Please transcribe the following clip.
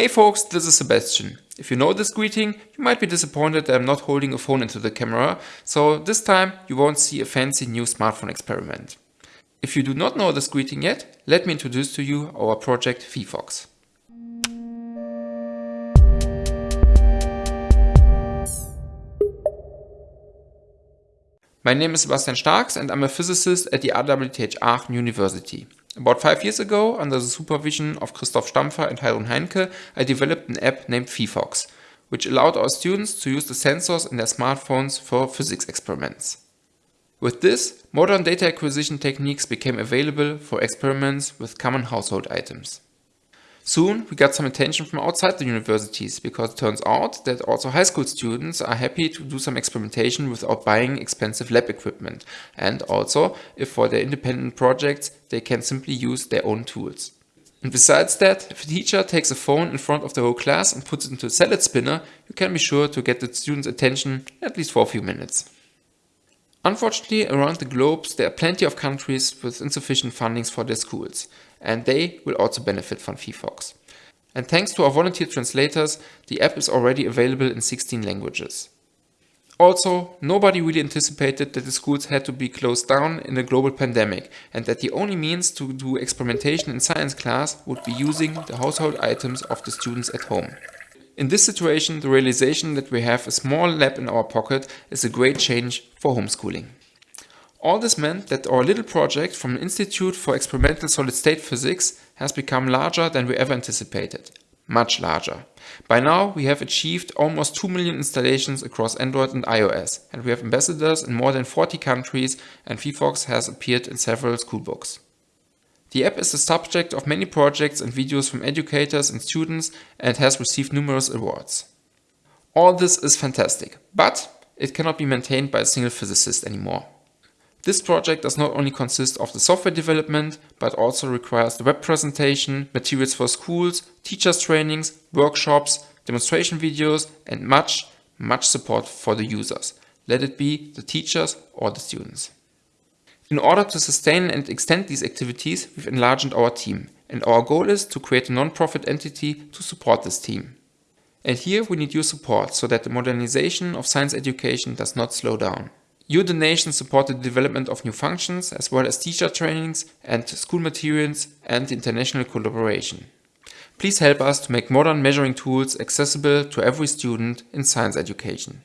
Hey folks, this is Sebastian. If you know this greeting, you might be disappointed that I'm not holding a phone into the camera, so this time you won't see a fancy new smartphone experiment. If you do not know this greeting yet, let me introduce to you our project phyphox. My name is Sebastian Staacks and I'm a physicist at the RWTH Aachen University. About five years ago, under the supervision of Christoph Stampfer and Heidrun Heinke, I developed an app named phyphox, which allowed our students to use the sensors in their smartphones for physics experiments. With this, modern data acquisition techniques became available for experiments with common household items. Soon we got some attention from outside the universities because it turns out that also high school students are happy to do some experimentation without buying expensive lab equipment and also if for their independent projects they can simply use their own tools. And besides that, if a teacher takes a phone in front of the whole class and puts it into a salad spinner, you can be sure to get the students' attention at least for a few minutes. Unfortunately, around the globe, there are plenty of countries with insufficient fundings for their schools, and they will also benefit from phyphox. And thanks to our volunteer translators, the app is already available in 16 languages. Also, nobody really anticipated that the schools had to be closed down in a global pandemic and that the only means to do experimentation in science class would be using the household items of the students at home. In this situation, the realization that we have a small lab in our pocket is a great change for homeschooling. All this meant that our little project from the Institute for Experimental Solid-State Physics has become larger than we ever anticipated. Much larger. By now we have achieved almost 2 million installations across Android and iOS and we have ambassadors in more than 40 countries and phyphox has appeared in several schoolbooks. The app is the subject of many projects and videos from educators and students and has received numerous awards. All this is fantastic, but it cannot be maintained by a single physicist anymore. This project does not only consist of the software development, but also requires the web presentation, materials for schools, teachers trainings, workshops, demonstration videos and much, much support for the users. Let it be the teachers or the students. In order to sustain and extend these activities, we've enlarged our team, and our goal is to create a non-profit entity to support this team. And here we need your support so that the modernization of science education does not slow down. Your donations support the development of new functions as well as teacher trainings and school materials and international collaboration. Please help us to make modern measuring tools accessible to every student in science education.